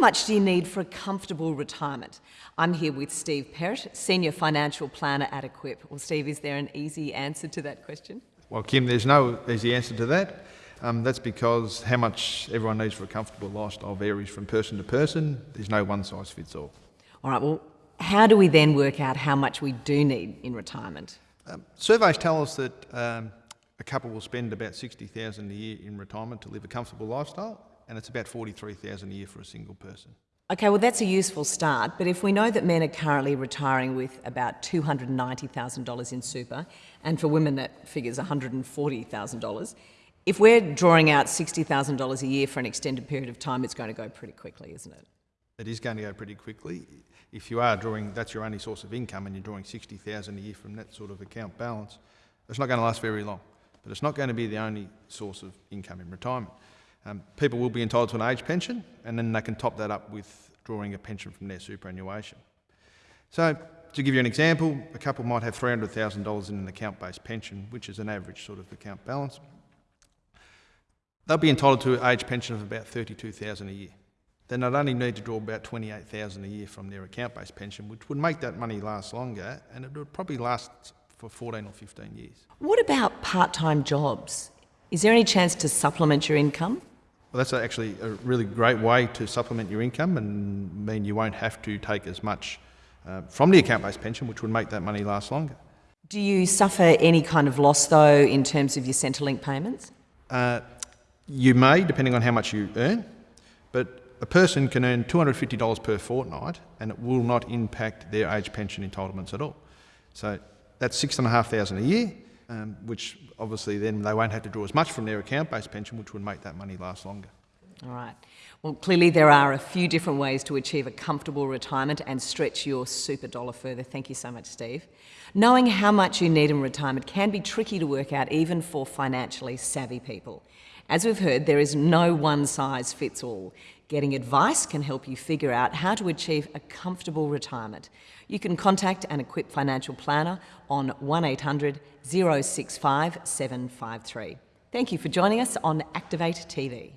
much do you need for a comfortable retirement? I'm here with Steve Perrott, Senior Financial Planner at Equip. Well, Steve, is there an easy answer to that question? Well, Kim, there's no easy answer to that. Um, that's because how much everyone needs for a comfortable lifestyle varies from person to person. There's no one size fits all. All right, well, how do we then work out how much we do need in retirement? Um, surveys tell us that um, a couple will spend about 60000 a year in retirement to live a comfortable lifestyle, and it's about 43000 a year for a single person. Okay, well, that's a useful start, but if we know that men are currently retiring with about $290,000 in super, and for women that figures $140,000, if we're drawing out $60,000 a year for an extended period of time, it's going to go pretty quickly, isn't it? It is going to go pretty quickly. If you are drawing, that's your only source of income and you're drawing 60,000 a year from that sort of account balance, it's not going to last very long. But it's not going to be the only source of income in retirement. Um, people will be entitled to an age pension and then they can top that up with drawing a pension from their superannuation. So to give you an example, a couple might have $300,000 in an account-based pension, which is an average sort of account balance. They'll be entitled to an age pension of about 32,000 a year. Then they'd only need to draw about 28,000 a year from their account-based pension, which would make that money last longer, and it would probably last for 14 or 15 years. What about part-time jobs? Is there any chance to supplement your income? Well, that's actually a really great way to supplement your income and mean you won't have to take as much uh, from the account-based pension, which would make that money last longer. Do you suffer any kind of loss, though, in terms of your Centrelink payments? Uh, you may, depending on how much you earn, but a person can earn $250 per fortnight and it will not impact their age pension entitlements at all. So that's 6500 a year, um, which obviously then they won't have to draw as much from their account-based pension, which would make that money last longer. All right. Well, clearly there are a few different ways to achieve a comfortable retirement and stretch your super dollar further. Thank you so much, Steve. Knowing how much you need in retirement can be tricky to work out even for financially savvy people. As we've heard, there is no one size fits all. Getting advice can help you figure out how to achieve a comfortable retirement. You can contact an Equip Financial Planner on 1800 065 753. Thank you for joining us on Activate TV.